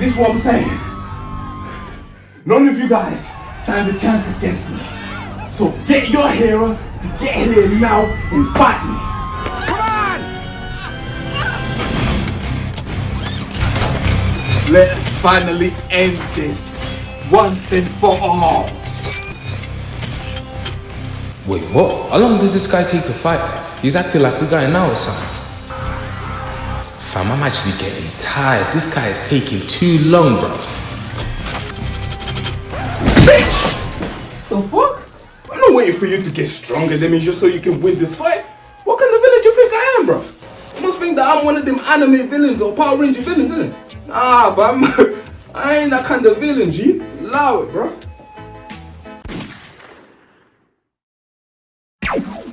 this is what I'm saying. None of you guys stand a chance against me. So get your hero to get here now and fight me. Come on! Let us finally end this once and for all. Wait, what? How long does this guy take to fight? He's acting like we're going now or something. Fam, I'm actually getting tired. This guy is taking too long, bro. Bitch! The fuck? I'm not waiting for you to get stronger than me just so you can win this fight. What kind of villain do you think I am, bro? You must think that I'm one of them anime villains or Power Ranger villains, innit? Nah, fam. I ain't that kind of villain, G. Allow it, bro.